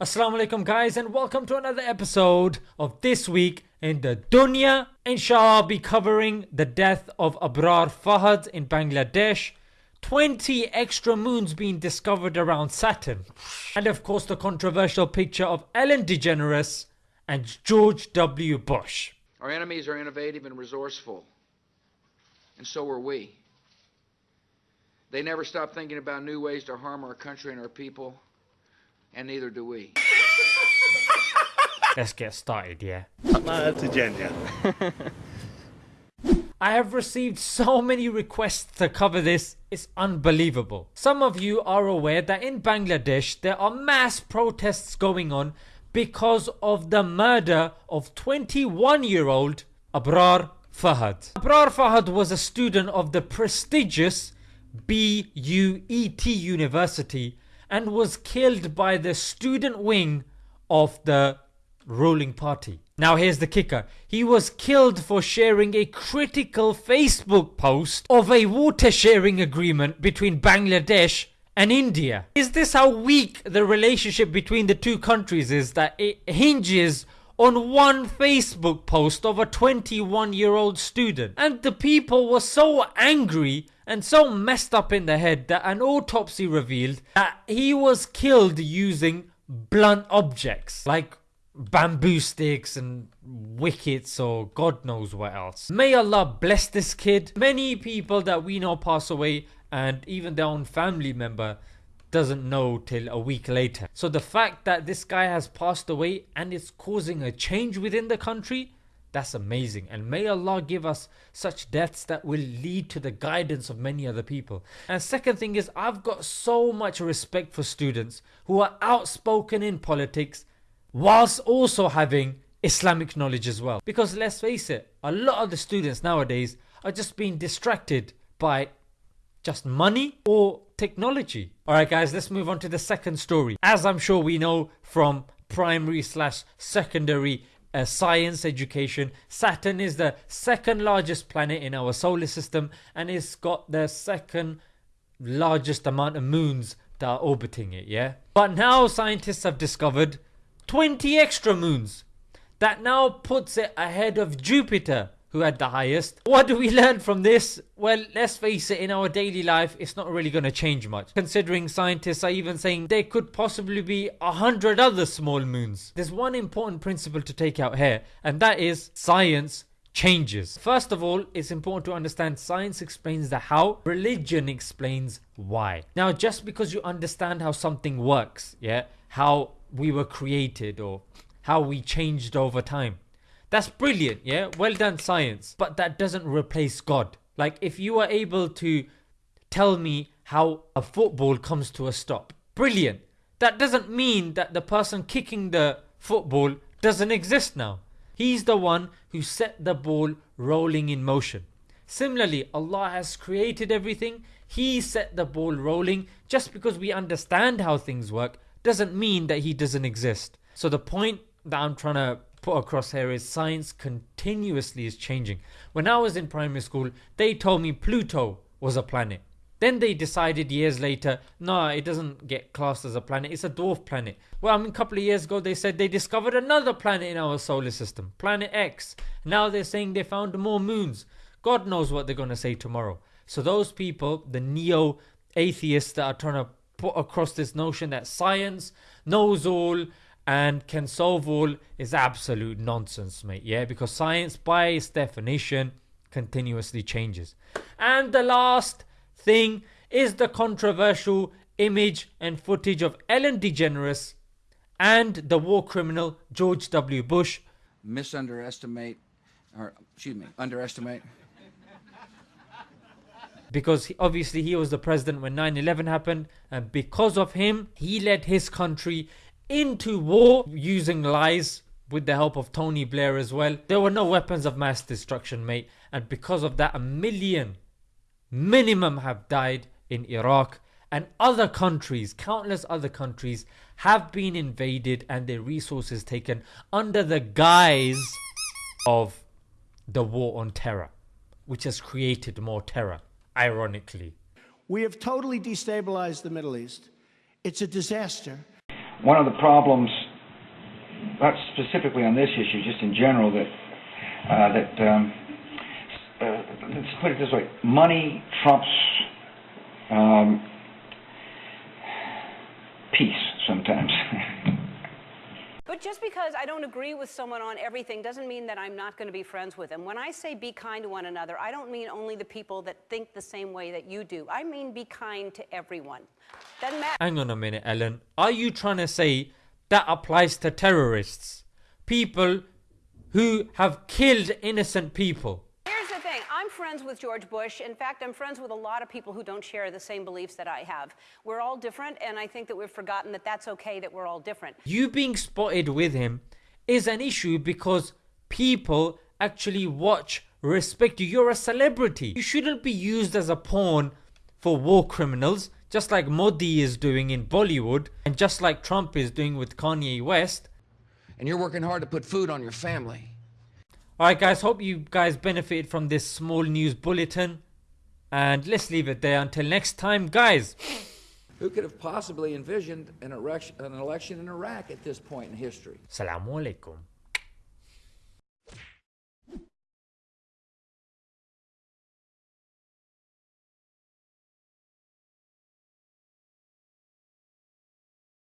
Assalamu alaikum guys and welcome to another episode of This Week in the Dunya. Inshallah I'll be covering the death of Abrar Fahad in Bangladesh, 20 extra moons being discovered around Saturn, and of course the controversial picture of Ellen DeGeneres and George W. Bush. Our enemies are innovative and resourceful, and so are we. They never stop thinking about new ways to harm our country and our people and neither do we. Let's get started, yeah. That's agenda. I have received so many requests to cover this, it's unbelievable. Some of you are aware that in Bangladesh there are mass protests going on because of the murder of 21 year old Abrar Fahad. Abrar Fahad was a student of the prestigious BUET University and was killed by the student wing of the ruling party. Now here's the kicker. He was killed for sharing a critical Facebook post of a water sharing agreement between Bangladesh and India. Is this how weak the relationship between the two countries is that it hinges on one Facebook post of a 21 year old student? And the people were so angry and so messed up in the head that an autopsy revealed that he was killed using blunt objects like bamboo sticks and wickets or God knows what else. May Allah bless this kid. Many people that we know pass away and even their own family member doesn't know till a week later. So the fact that this guy has passed away and it's causing a change within the country that's amazing. And may Allah give us such deaths that will lead to the guidance of many other people. And second thing is, I've got so much respect for students who are outspoken in politics whilst also having Islamic knowledge as well. Because let's face it, a lot of the students nowadays are just being distracted by just money or technology. Alright, guys, let's move on to the second story. As I'm sure we know from primary slash secondary uh, science education. Saturn is the second largest planet in our solar system and it's got the second largest amount of moons that are orbiting it, yeah? But now scientists have discovered 20 extra moons that now puts it ahead of Jupiter who had the highest. What do we learn from this? Well, let's face it, in our daily life, it's not really going to change much. Considering scientists are even saying there could possibly be a hundred other small moons. There's one important principle to take out here, and that is science changes. First of all, it's important to understand science explains the how, religion explains why. Now, just because you understand how something works, yeah, how we were created or how we changed over time, that's brilliant, yeah? Well done, science. But that doesn't replace God. Like, if you are able to tell me how a football comes to a stop, brilliant. That doesn't mean that the person kicking the football doesn't exist now. He's the one who set the ball rolling in motion. Similarly, Allah has created everything, He set the ball rolling. Just because we understand how things work doesn't mean that He doesn't exist. So, the point that I'm trying to across here is science continuously is changing. When I was in primary school, they told me Pluto was a planet. Then they decided years later, no, it doesn't get classed as a planet, it's a dwarf planet. Well, I mean, a couple of years ago, they said they discovered another planet in our solar system, Planet X. Now they're saying they found more moons. God knows what they're going to say tomorrow. So, those people, the neo atheists that are trying to put across this notion that science knows all, and can solve all is absolute nonsense, mate. Yeah, because science, by its definition, continuously changes. And the last thing is the controversial image and footage of Ellen DeGeneres and the war criminal George W. Bush. Misunderestimate, or excuse me, underestimate. Because he, obviously he was the president when 9 11 happened, and because of him, he led his country into war using lies with the help of Tony Blair as well. There were no weapons of mass destruction, mate, and because of that, a million minimum have died in Iraq, and other countries, countless other countries, have been invaded and their resources taken under the guise of the war on terror, which has created more terror, ironically. We have totally destabilized the Middle East. It's a disaster. One of the problems, not specifically on this issue, just in general, that uh, that um, uh, let's put it this way: money trumps um, peace sometimes. But just because I don't agree with someone on everything doesn't mean that I'm not going to be friends with them. When I say be kind to one another, I don't mean only the people that think the same way that you do. I mean be kind to everyone. Doesn't. Hang on a minute, Ellen. Are you trying to say that applies to terrorists? People who have killed innocent people? Here's the thing I'm friends with George Bush. In fact, I'm friends with a lot of people who don't share the same beliefs that I have. We're all different, and I think that we've forgotten that that's okay that we're all different. You being spotted with him is an issue because people actually watch, respect you. You're a celebrity. You shouldn't be used as a pawn for war criminals, just like Modi is doing in Bollywood, and just like Trump is doing with Kanye West. And you're working hard to put food on your family. Alright, guys, hope you guys benefited from this small news bulletin. And let's leave it there until next time, guys. Who could have possibly envisioned an election, an election in Iraq at this point in history? Assalamu alaikum.